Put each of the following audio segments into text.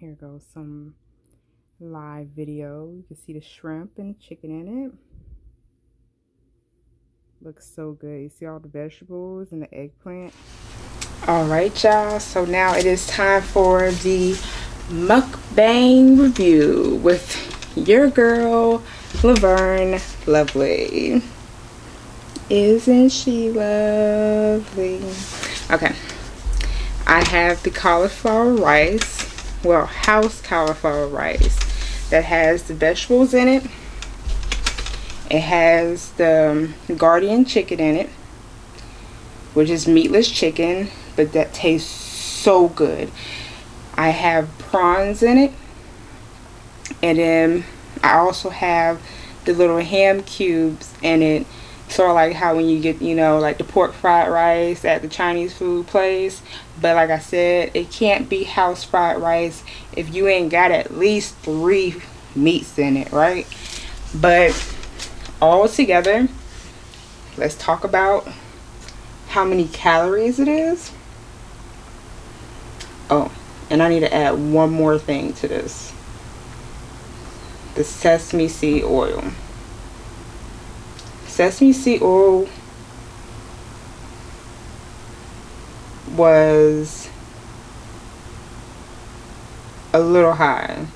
Here goes some live video. You can see the shrimp and the chicken in it. Looks so good. You see all the vegetables and the eggplant. All right, y'all. So now it is time for the mukbang review with your girl, Laverne Lovely. Isn't she lovely? Okay. I have the cauliflower rice well house cauliflower rice that has the vegetables in it. It has the um, Gardein chicken in it which is meatless chicken but that tastes so good. I have prawns in it and then I also have the little ham cubes in it sort of like how when you get you know like the pork fried rice at the Chinese food place. But like I said it can't be house fried rice if you ain't got at least three meats in it right? But all together let's talk about how many calories it is. Oh and I need to add one more thing to this. The sesame seed oil sesame seed oil was a little high.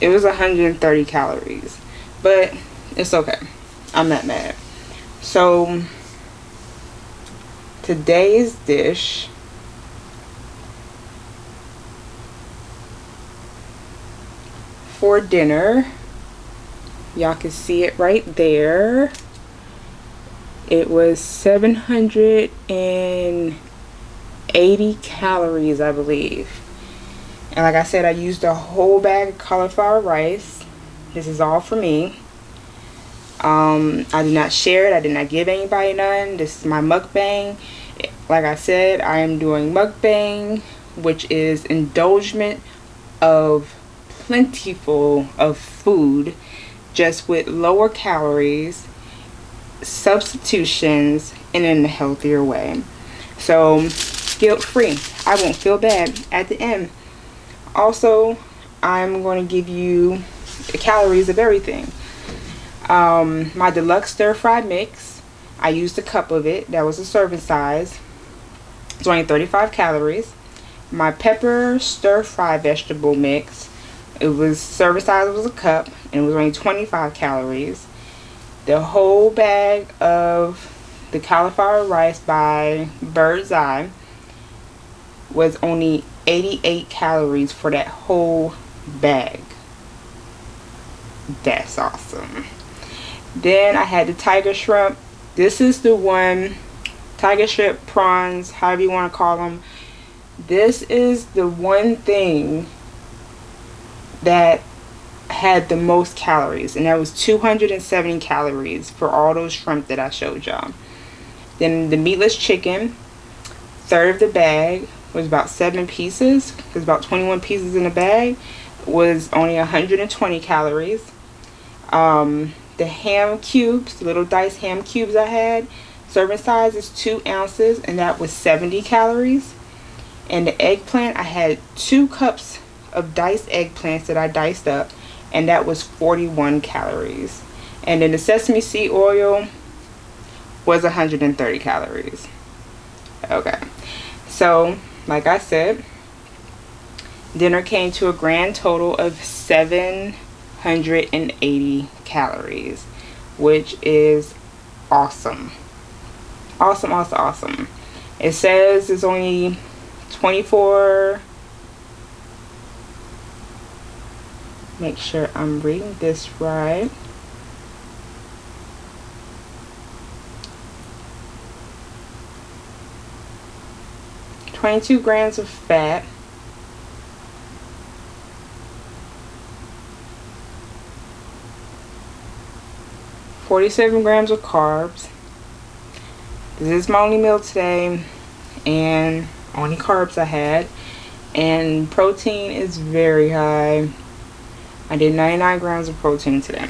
It was 130 calories, but it's okay. I'm not mad. So today's dish for dinner y'all can see it right there. It was 780 calories I believe. And like I said I used a whole bag of cauliflower rice. This is all for me. Um, I did not share it. I did not give anybody none. This is my mukbang. Like I said I am doing mukbang which is indulgement of plentiful of food just with lower calories, substitutions, and in a healthier way. So guilt free. I won't feel bad at the end. Also, I'm going to give you the calories of everything. Um, my deluxe stir fry mix, I used a cup of it. That was a serving size. It's only 35 calories. My pepper stir fry vegetable mix, it was serving size was a cup and it was only 25 calories. The whole bag of the cauliflower rice by Bird's Eye was only 88 calories for that whole bag. That's awesome. Then I had the tiger shrimp. This is the one, tiger shrimp, prawns, however you want to call them. This is the one thing that had the most calories and that was 270 calories for all those shrimp that I showed y'all. Then the meatless chicken, third of the bag was about seven pieces. There's about 21 pieces in the bag. Was only 120 calories. Um, the ham cubes, the little diced ham cubes I had, serving size is two ounces and that was 70 calories. And the eggplant, I had two cups of diced eggplants that I diced up and that was 41 calories. And then the sesame seed oil was 130 calories. Okay, so like I said, dinner came to a grand total of 780 calories, which is awesome. Awesome, awesome, awesome. It says it's only 24 make sure I'm reading this right. Twenty-two grams of fat. Forty-seven grams of carbs. This is my only meal today and only carbs I had and protein is very high I did 99 grams of protein today.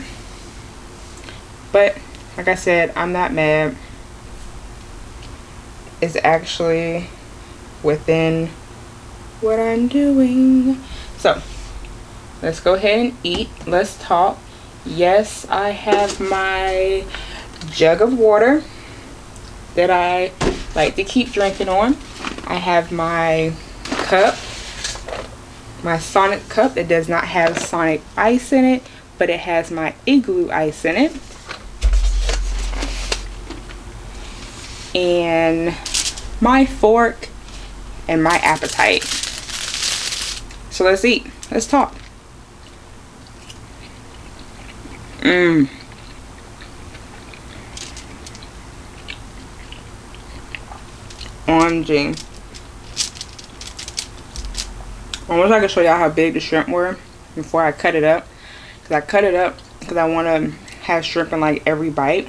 But, like I said, I'm not mad. It's actually within what I'm doing. So, let's go ahead and eat. Let's talk. Yes, I have my jug of water that I like to keep drinking on. I have my cup, my Sonic cup that does not have Sonic ice in it, but it has my igloo ice in it. And my fork and my appetite. So let's eat. Let's talk. Mmm. OMG. I wish I could show y'all how big the shrimp were before I cut it up. Because I cut it up because I want to have shrimp in like every bite.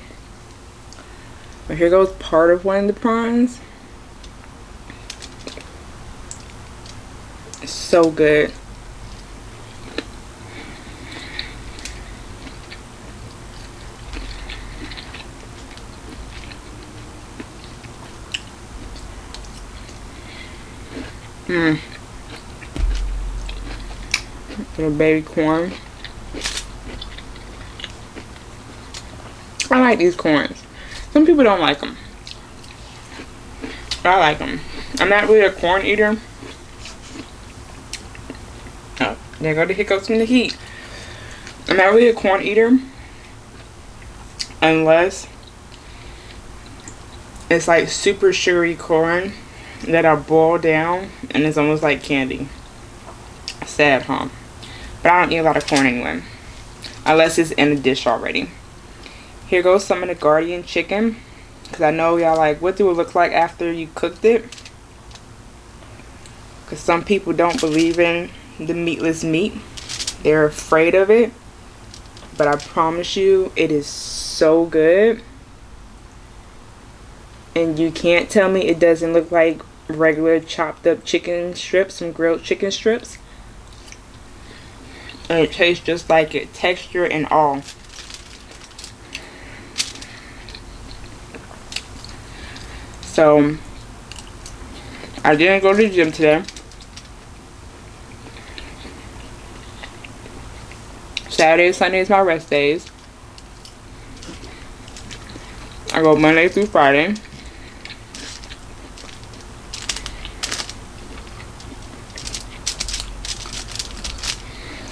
But here goes part of one of the prawns. It's so good. Mmm. Little baby corn. I like these corns. Some people don't like them. I like them. I'm not really a corn eater. Oh, there go the hiccups from the heat. I'm not really a corn eater. Unless it's like super sugary corn that are boiled down and it's almost like candy. Sad, huh? But I don't eat a lot of corn anyway. Unless it's in a dish already. Here goes some of the Gardein chicken. Because I know y'all like, what do it look like after you cooked it? Because some people don't believe in the meatless meat. They're afraid of it. But I promise you, it is so good. And you can't tell me it doesn't look like regular chopped up chicken strips, some grilled chicken strips. It tastes just like it, texture and all. So, I didn't go to the gym today. Saturday Sunday is my rest days. I go Monday through Friday.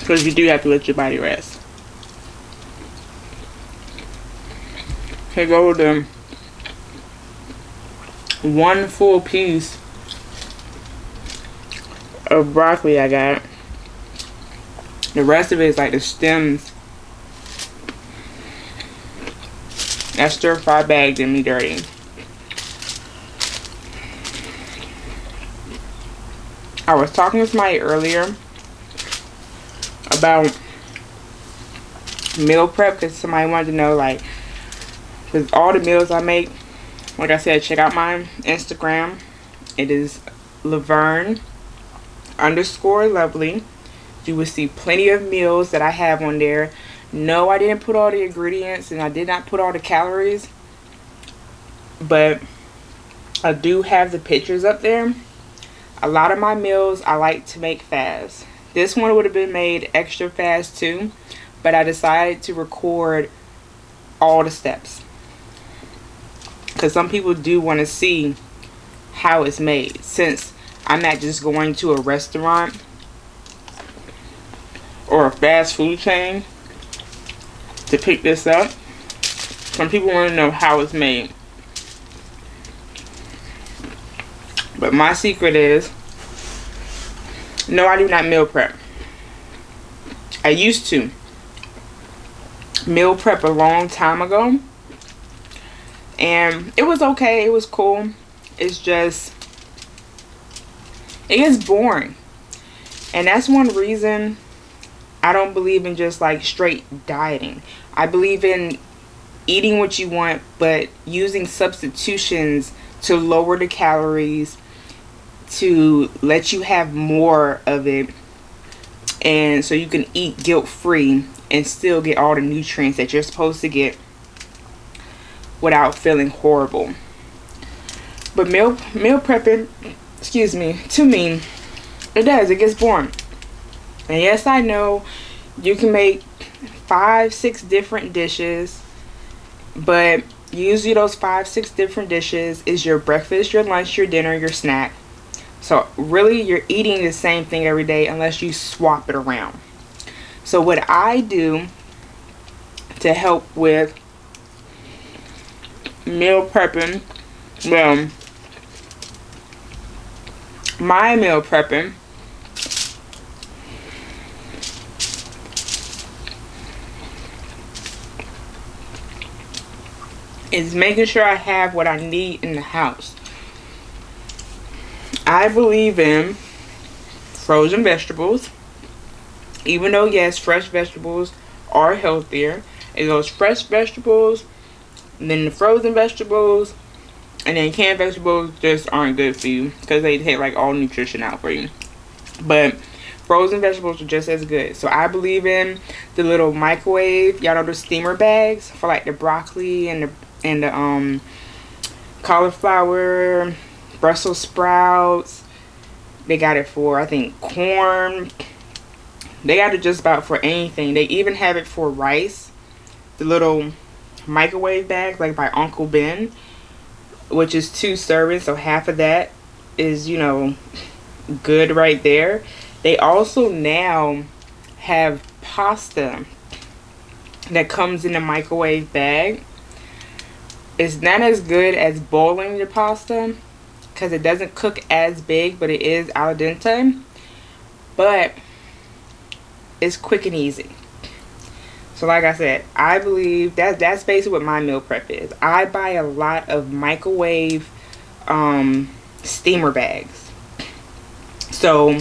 Because you do have to let your body rest. Here go the one full piece of broccoli I got. The rest of it is like the stems. That stir fry bag did me dirty. I was talking with somebody earlier about meal prep because somebody wanted to know like with all the meals I make like I said check out my Instagram. It is Laverne underscore lovely. You will see plenty of meals that I have on there. No I didn't put all the ingredients and I did not put all the calories but I do have the pictures up there. A lot of my meals I like to make fast this one would have been made extra fast too, but I decided to record all the steps. Because some people do want to see how it's made. Since I'm not just going to a restaurant or a fast food chain to pick this up. Some people want to know how it's made. But my secret is no, I do not meal prep. I used to meal prep a long time ago. And it was okay. It was cool. It's just, it gets boring. And that's one reason I don't believe in just like straight dieting. I believe in eating what you want, but using substitutions to lower the calories to let you have more of it and so you can eat guilt-free and still get all the nutrients that you're supposed to get without feeling horrible but meal meal prepping excuse me to me it does it gets boring And yes, I know you can make five, six different dishes, but usually those five, six different dishes is your breakfast, your lunch, your dinner, your snack. So really you're eating the same thing every day unless you swap it around. So what I do to help with meal prepping, well, my meal prepping is making sure I have what I need in the house. I believe in frozen vegetables. Even though, yes, fresh vegetables are healthier. It goes fresh vegetables, then the frozen vegetables, and then canned vegetables just aren't good for you because they take like all nutrition out for you. But frozen vegetables are just as good. So I believe in the little microwave, y'all know the steamer bags for like the broccoli and the and the um, cauliflower, Brussels sprouts. They got it for, I think, corn. They got it just about for anything. They even have it for rice. The little microwave bag, like by Uncle Ben, which is two servings. So half of that is, you know, good right there. They also now have pasta that comes in a microwave bag it's not as good as boiling your pasta because it doesn't cook as big, but it is al dente. But it's quick and easy. So like I said, I believe that that's basically what my meal prep is. I buy a lot of microwave um, steamer bags. So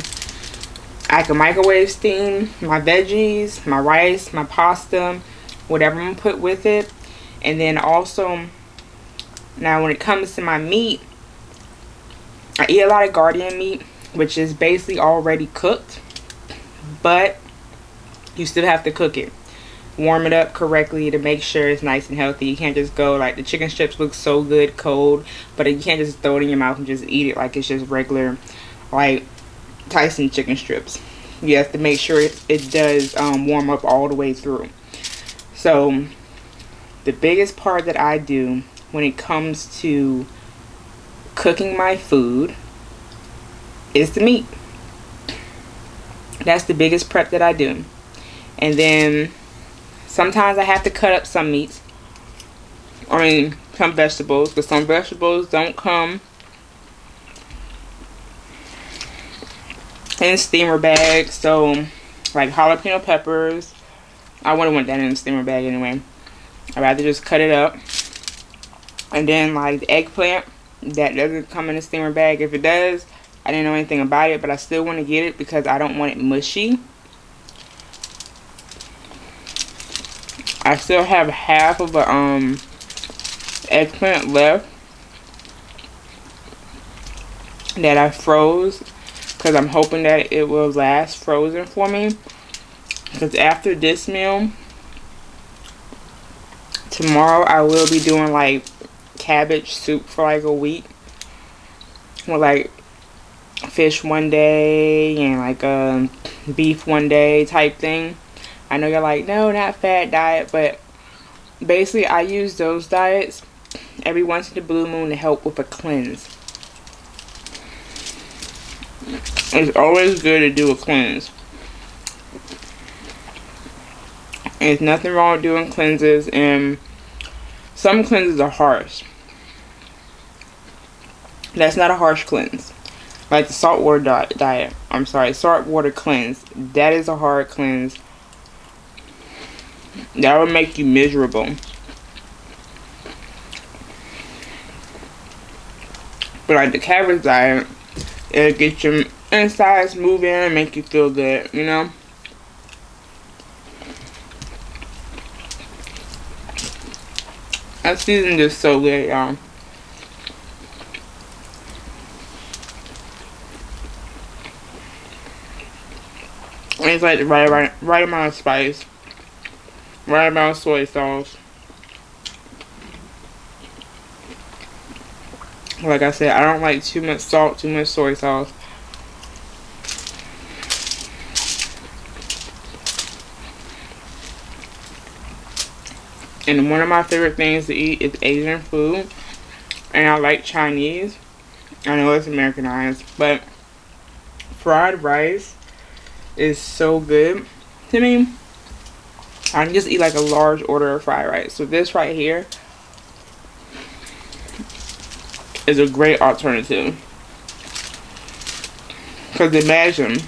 I can microwave steam my veggies, my rice, my pasta, whatever I'm gonna put with it. And then also now, when it comes to my meat, I eat a lot of Gardein meat, which is basically already cooked. But you still have to cook it. Warm it up correctly to make sure it's nice and healthy. You can't just go like the chicken strips look so good cold, but you can't just throw it in your mouth and just eat it like it's just regular, like Tyson chicken strips. You have to make sure it, it does um, warm up all the way through. So the biggest part that I do when it comes to cooking my food is the meat. That's the biggest prep that I do. And then sometimes I have to cut up some meats. I mean, some vegetables. Because some vegetables don't come in steamer bags. So, like jalapeno peppers. I wouldn't want that in a steamer bag anyway. I'd rather just cut it up and then like the eggplant, that doesn't come in a steamer bag. If it does, I didn't know anything about it, but I still want to get it because I don't want it mushy. I still have half of a um eggplant left that I froze because I'm hoping that it will last frozen for me because after this meal tomorrow I will be doing like cabbage soup for like a week. With like fish one day and like um, beef one day type thing. I know you're like, no, not fat diet, but basically I use those diets every once in a blue moon to help with a cleanse. It's always good to do a cleanse. There's nothing wrong with doing cleanses and some cleanses are harsh. That's not a harsh cleanse. Like the saltwater di diet. I'm sorry, saltwater cleanse. That is a hard cleanse. That will make you miserable. But like the cabbage diet, it'll get your insides moving and make you feel good, you know? That season is so good, y'all. And it's like right, right, right amount of spice, right amount of soy sauce. Like I said, I don't like too much salt, too much soy sauce. And one of my favorite things to eat is Asian food. And I like Chinese. I know it's Americanized, but fried rice is so good to me. I can just eat like a large order of fried rice. So this right here is a great alternative. Because imagine,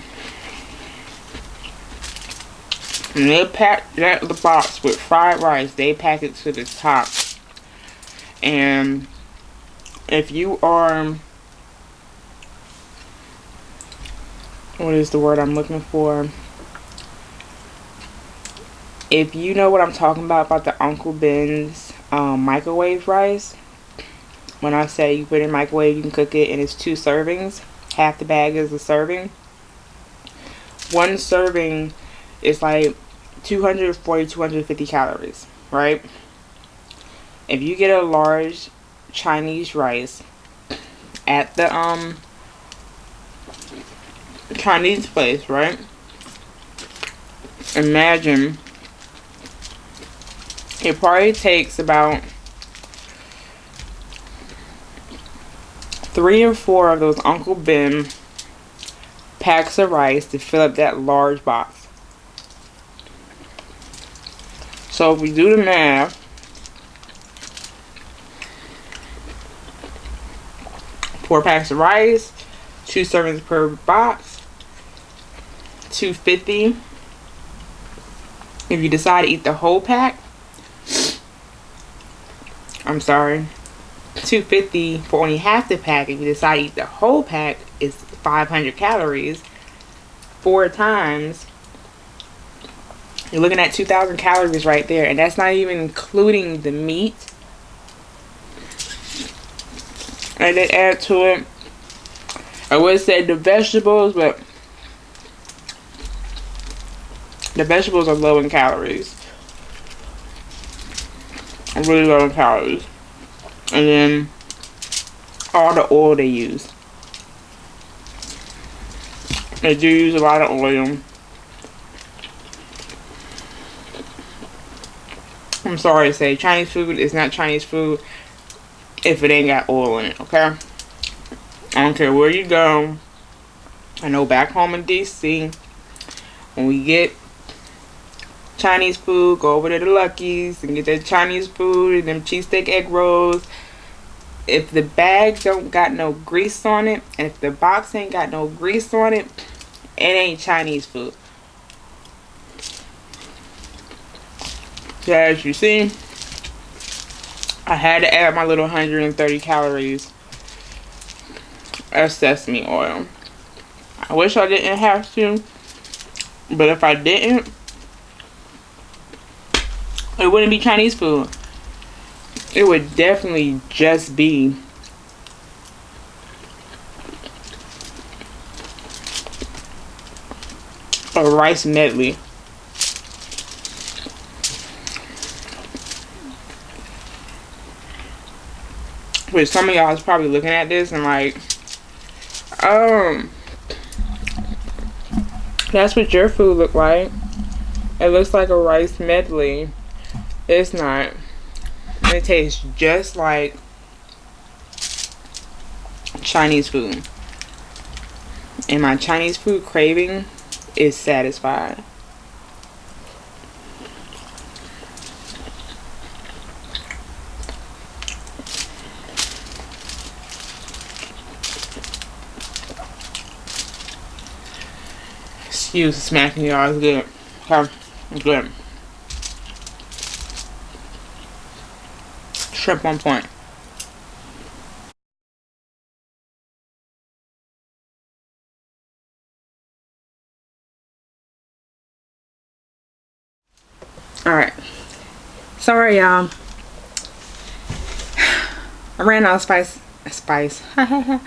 they pack that the box with fried rice, they pack it to the top. And if you are, what is the word I'm looking for? If you know what I'm talking about, about the Uncle Ben's um, microwave rice, when I say you put it in microwave, you can cook it and it's two servings. Half the bag is a serving. One serving is like 240, 250 calories, right? If you get a large Chinese rice at the um Chinese place, right? Imagine it probably takes about three or four of those Uncle Ben packs of rice to fill up that large box. So if we do the math, four packs of rice, two servings per box, 250 if you decide to eat the whole pack I'm sorry, 250 for only half the pack. If you decide to eat the whole pack, is 500 calories. Four times, you're looking at 2,000 calories right there. And that's not even including the meat. And then add to it, I would say the vegetables, but the vegetables are low in calories really low in calories. And then all the oil they use. They do use a lot of oil. I'm sorry to say, Chinese food is not Chinese food if it ain't got oil in it, okay? I don't care where you go. I know back home in D.C., when we get Chinese food, go over to the Lucky's and get that Chinese food and them cheesesteak egg rolls. If the bag don't got no grease on it, and if the box ain't got no grease on it, it ain't Chinese food. So as you see, I had to add my little 130 calories of sesame oil. I wish I didn't have to, but if I didn't, it wouldn't be Chinese food. It would definitely just be a rice medley. Which some of y'all is probably looking at this and like, um, that's what your food look like. It looks like a rice medley. It's not. It tastes just like Chinese food. And my Chinese food craving is satisfied. Excuse smacking y'all, it's good. It's good. Shrimp one point. Alright. Sorry, y'all. I ran out of spice. Spice. a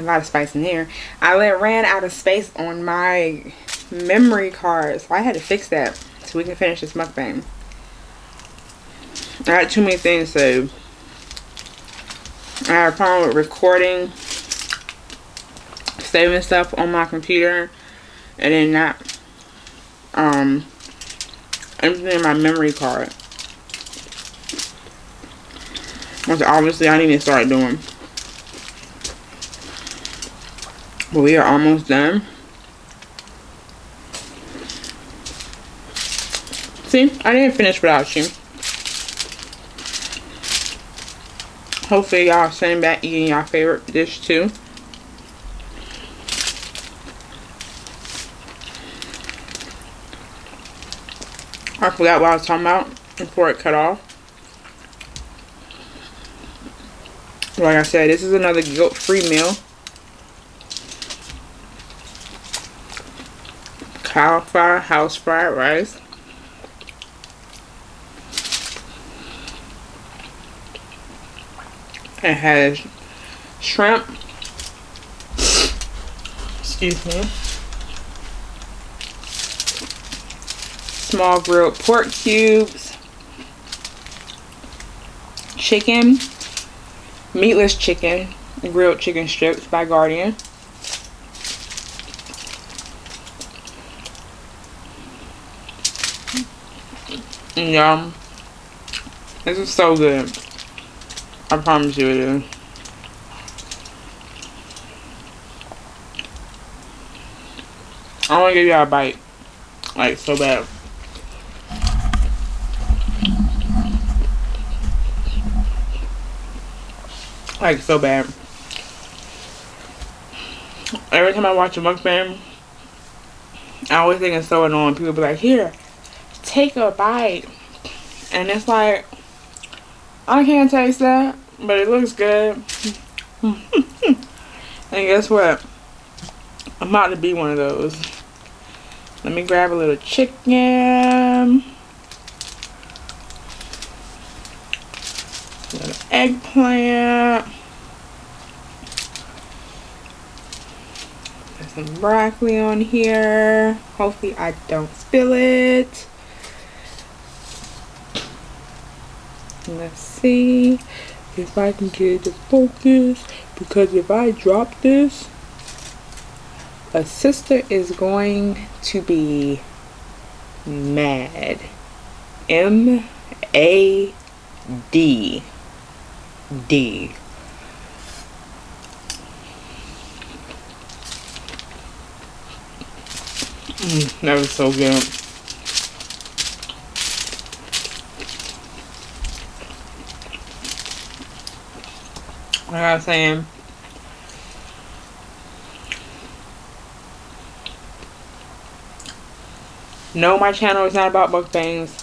lot of spice in here. I let, ran out of space on my memory card. So I had to fix that so we can finish this mukbang. I had too many things to I had a problem with recording, saving stuff on my computer, and then not um, emptying my memory card. Which obviously I need to start doing. But we are almost done. See, I didn't finish without you. Hopefully y'all sitting back eating your favorite dish too. I forgot what I was talking about before it cut off. Like I said, this is another guilt-free meal. Cauliflower house fried rice. It has shrimp. Excuse me. Small grilled pork cubes. Chicken. Meatless chicken. Grilled chicken strips by Gardein. Yum. This is so good. I promise you it is. I want to give you a bite. Like, so bad. Like, so bad. Every time I watch a mukbang, I always think it's so annoying. People be like, here, take a bite. And it's like, I can't taste that but it looks good. and guess what? I'm about to be one of those. Let me grab a little chicken. A little eggplant. There's some broccoli on here. Hopefully I don't spill it. Let's see if I can get it to focus because if I drop this a sister is going to be mad. M A D. D. Mm, that was so good like I was saying, um, no, my channel is not about mukbangs.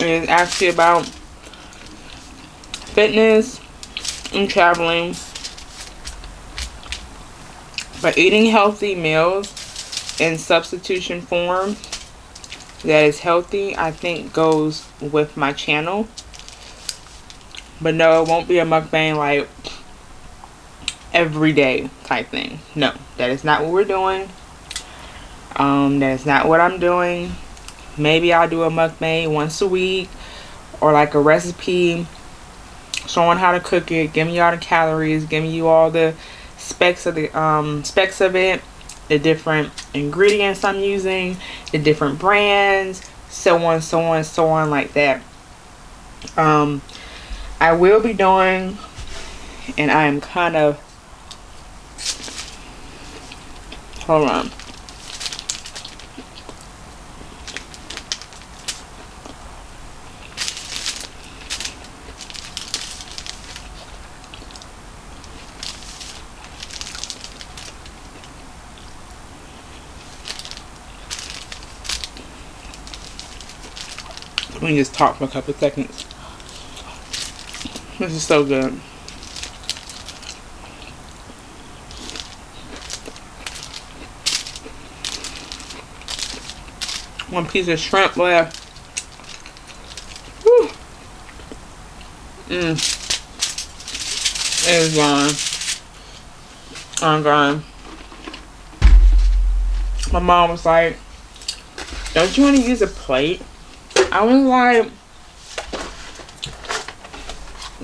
It is actually about fitness and traveling. But eating healthy meals in substitution form that is healthy, I think goes with my channel. But no, it won't be a mukbang like everyday type thing. No, that is not what we're doing. Um, that is not what I'm doing. Maybe I'll do a mukbang once a week or like a recipe showing how to cook it, giving you all the calories, giving you all the specs of the um, specs of it, the different ingredients I'm using, the different brands, so on, so on, so on like that. Um, I will be doing, and I am kind of, hold on. Let me just talk for a couple seconds. This is so good. One piece of shrimp left. Mmm. It is gone. I'm gone. My mom was like, don't you want to use a plate? I was like,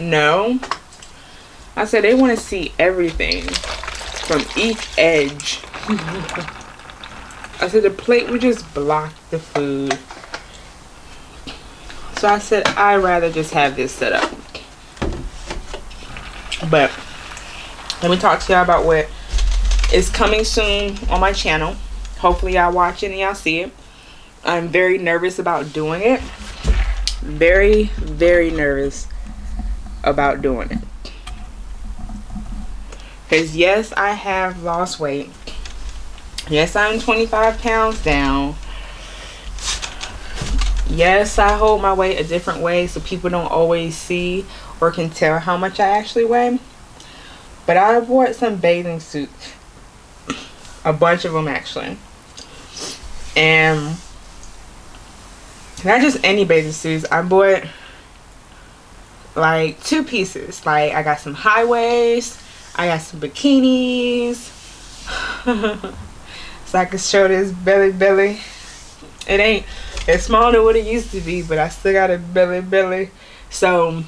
no. I said they want to see everything from each edge. I said the plate would just block the food. So I said I'd rather just have this set up. But let me talk to y'all about what is coming soon on my channel. Hopefully y'all watch it and y'all see it. I'm very nervous about doing it. Very, very nervous about doing it. Because yes, I have lost weight. Yes, I'm 25 pounds down. Yes, I hold my weight a different way so people don't always see or can tell how much I actually weigh. But I bought some bathing suits. A bunch of them actually. And not just any bathing suits. I bought like two pieces. Like I got some high waist. I got some bikinis. so I can show this belly belly. It ain't it's smaller than what it used to be, but I still got a belly belly. So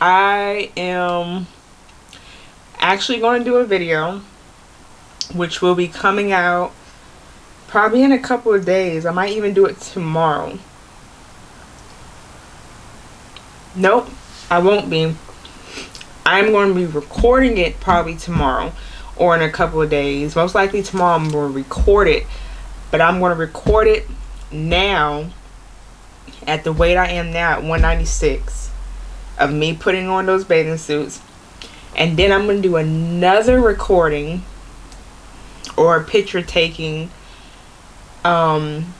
I am actually going to do a video which will be coming out probably in a couple of days. I might even do it tomorrow. Nope, I won't be. I'm going to be recording it probably tomorrow or in a couple of days. Most likely tomorrow I'm going to record it. But I'm going to record it now at the weight I am now at 196 of me putting on those bathing suits and then I'm going to do another recording or a picture taking um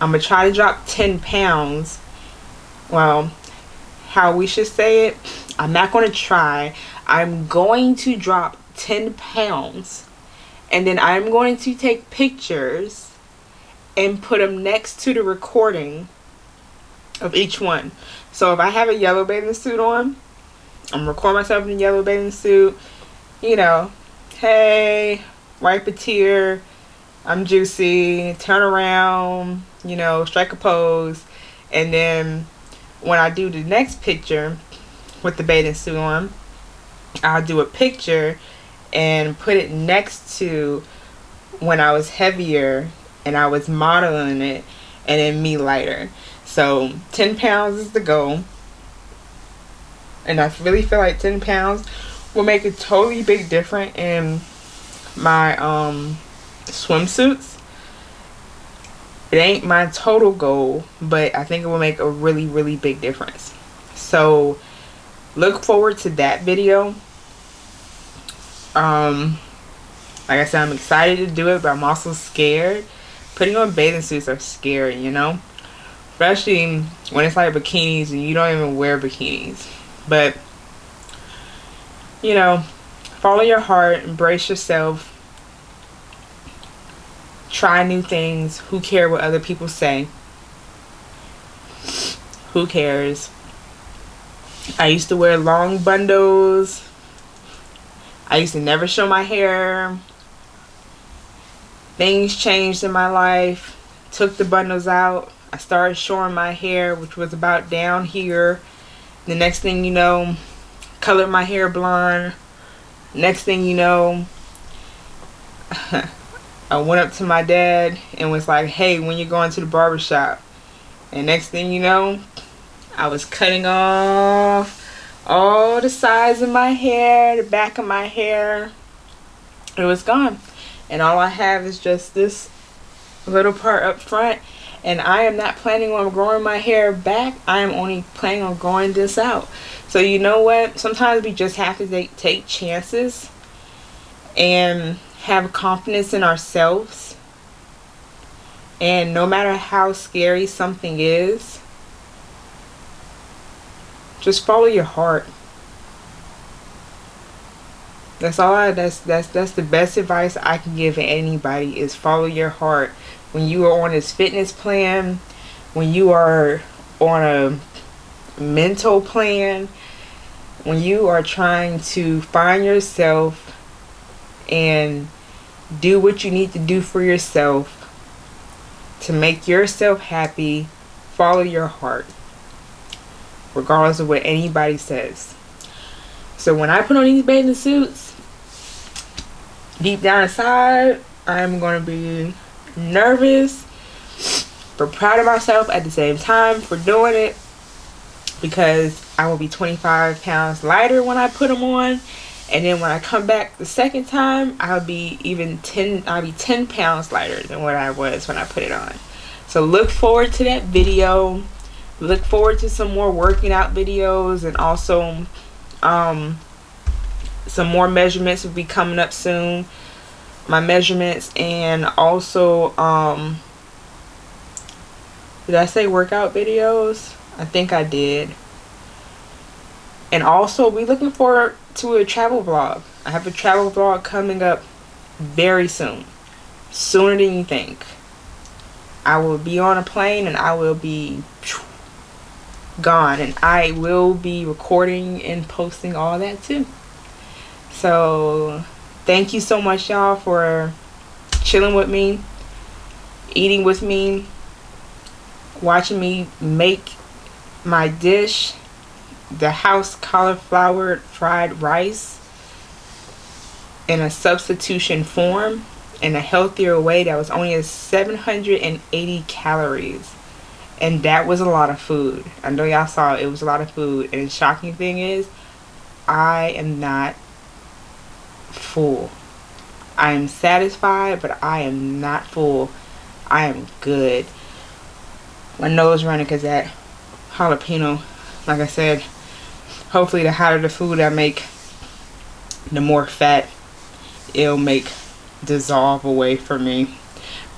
I'm going to try to drop 10 pounds well how we should say it I'm not going to try I'm going to drop 10 pounds and then I'm going to take pictures and put them next to the recording of each one. So if I have a yellow bathing suit on, I'm recording myself in a yellow bathing suit. You know, hey, wipe a tear. I'm juicy. Turn around. You know, strike a pose. And then when I do the next picture with the bathing suit on, I'll do a picture and put it next to when I was heavier and I was modeling it and then me lighter. So 10 pounds is the goal. And I really feel like 10 pounds will make a totally big difference in my um, swimsuits. It ain't my total goal, but I think it will make a really, really big difference. So look forward to that video. Um, like I said, I'm excited to do it, but I'm also scared putting on bathing suits are scary, you know? Especially when it's like bikinis and you don't even wear bikinis. But, you know, follow your heart, embrace yourself, try new things. Who care what other people say? Who cares? I used to wear long bundles. I used to never show my hair things changed in my life took the bundles out I started showing my hair which was about down here the next thing you know colored my hair blonde next thing you know I went up to my dad and was like hey when you going to the barbershop? And next thing you know I was cutting off all the sides of my hair the back of my hair. It was gone. And all I have is just this little part up front. And I am not planning on growing my hair back. I am only planning on growing this out. So you know what? Sometimes we just have to take, take chances. And have confidence in ourselves. And no matter how scary something is just follow your heart. That's all I, that's that's that's the best advice I can give anybody is follow your heart. When you are on this fitness plan when you are on a mental plan when you are trying to find yourself and do what you need to do for yourself to make yourself happy follow your heart regardless of what anybody says so when I put on these bathing suits deep down inside, I'm going to be nervous, but proud of myself at the same time for doing it. because I will be 25 pounds lighter when I put them on and then when I come back the second time I'll be even 10 I'll be 10 pounds lighter than what I was when I put it on. So look forward to that video. Look forward to some more working out videos and also um, some more measurements will be coming up soon. My measurements and also um, did I say workout videos? I think I did and also we looking forward to a travel vlog. I have a travel vlog coming up very soon. Sooner than you think. I will be on a plane and I will be gone. And I will be recording and posting all that too. So thank you so much y'all for chilling with me eating with me watching me make my dish the house cauliflower fried rice in a substitution form in a healthier way that was only 780 calories. And that was a lot of food. I know y'all saw it, was a lot of food. And the shocking thing is i am not full. I am satisfied but i am not full. I am good. My nose running because that jalapeno like i said hopefully the hotter the food i make the more fat it'll make dissolve away from me.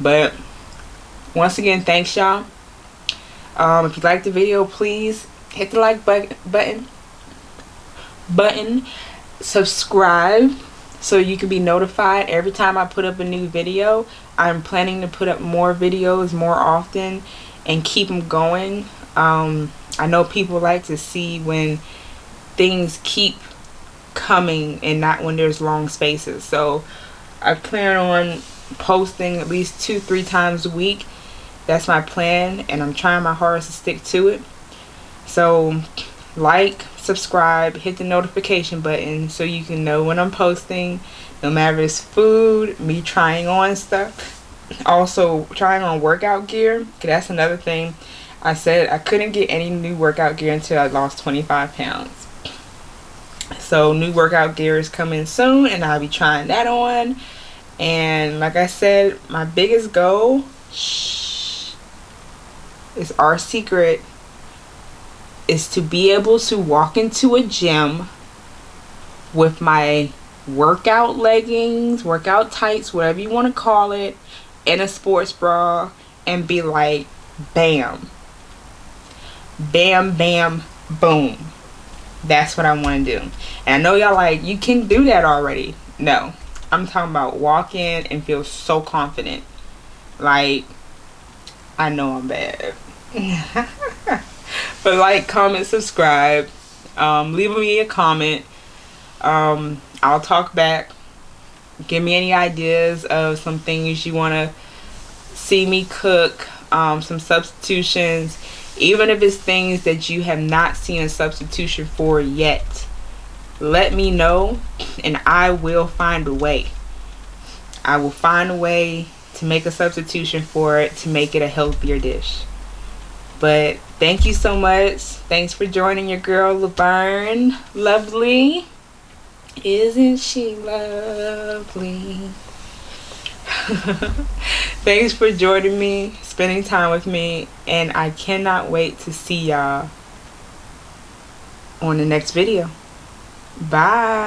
But once again thanks y'all. Um, if you like the video please hit the like button button button subscribe so you can be notified every time I put up a new video. I'm planning to put up more videos more often and keep them going. Um, I know people like to see when things keep coming and not when there's long spaces. So I plan on posting at least two three times a week. That's my plan and I'm trying my hardest to stick to it. So like subscribe hit the notification button so you can know when I'm posting. No matter it's food me trying on stuff. Also trying on workout gear that's another thing. I said I couldn't get any new workout gear until I lost 25 pounds so new workout gear is coming soon and I'll be trying that on and like I said my biggest goal shh, is our secret is to be able to walk into a gym with my workout leggings, workout tights, whatever you want to call it, in a sports bra and be like, bam, bam, bam, boom. That's what I want to do. And I know y'all like, you can do that already. No, I'm talking about walk in and feel so confident. Like, I know I'm bad. but like, comment, subscribe. Um, leave me a comment. Um, I'll talk back. Give me any ideas of some things you want to see me cook. Um, some substitutions. Even if it's things that you have not seen a substitution for yet. Let me know and I will find a way. I will find a way to make a substitution for it to make it a healthier dish. But thank you so much. Thanks for joining your girl Laverne. Lovely. Isn't she lovely? Thanks for joining me, spending time with me, and I cannot wait to see y'all on the next video. Bye.